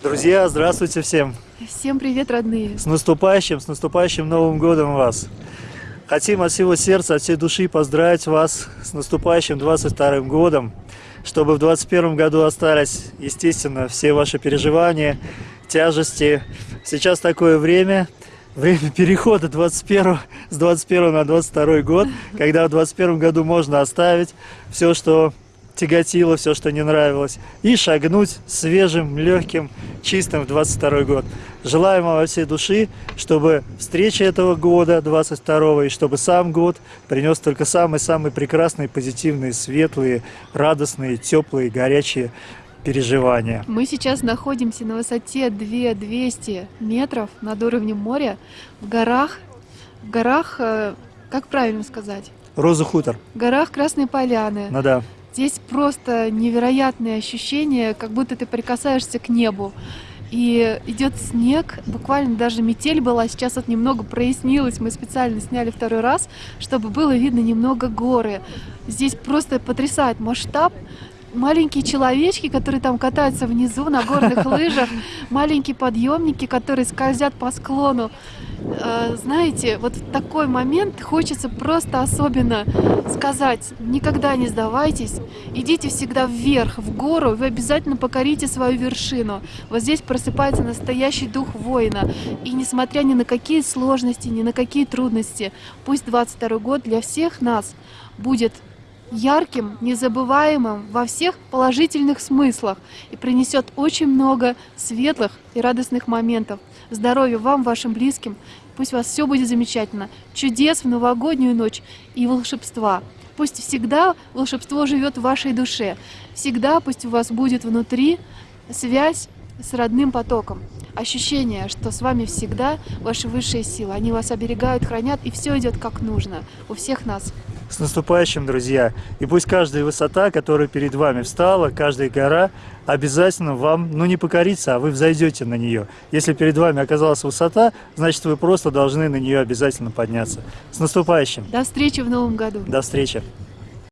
Друзья, здравствуйте всем! Всем привет, родные! С наступающим, с наступающим Новым Годом вас! Хотим от всего сердца, от всей души поздравить вас с наступающим 22 годом, чтобы в 21 году остались, естественно, все ваши переживания, тяжести. Сейчас такое время, время перехода 21, с 21 на 22 год, когда в 21 году можно оставить все, что тяготило, все, что не нравилось, и шагнуть свежим, легким, чистым в 22 год. Желаем вам во всей души, чтобы встреча этого года, 22 и чтобы сам год принес только самые-самые прекрасные, позитивные, светлые, радостные, теплые, горячие переживания. Мы сейчас находимся на высоте 2200 метров над уровнем моря в горах, в горах, э, как правильно сказать? Роза Хутор. В горах Красной Поляны. Ну да. Здесь просто невероятные ощущения, как будто ты прикасаешься к небу. И идет снег, буквально даже метель была, сейчас вот немного прояснилось, мы специально сняли второй раз, чтобы было видно немного горы. Здесь просто потрясает масштаб, маленькие человечки, которые там катаются внизу на горных лыжах, маленькие подъемники, которые скользят по склону. А, знаете, вот в такой момент хочется просто особенно сказать, никогда не сдавайтесь, идите всегда вверх, в гору, вы обязательно покорите свою вершину. Вот здесь просыпается настоящий дух воина. И несмотря ни на какие сложности, ни на какие трудности, пусть 22 год для всех нас будет ярким, незабываемым во всех положительных смыслах и принесет очень много светлых и радостных моментов. Здоровья вам, вашим близким. Пусть у вас все будет замечательно. Чудес в новогоднюю ночь и волшебства. Пусть всегда волшебство живет в вашей душе. Всегда пусть у вас будет внутри связь с родным потоком. Ощущение, что с вами всегда ваши высшие силы. Они вас оберегают, хранят, и все идет как нужно. У всех нас. С наступающим, друзья! И пусть каждая высота, которая перед вами встала, каждая гора, обязательно вам, ну не покорится, а вы взойдете на нее. Если перед вами оказалась высота, значит вы просто должны на нее обязательно подняться. С наступающим! До встречи в новом году! До встречи!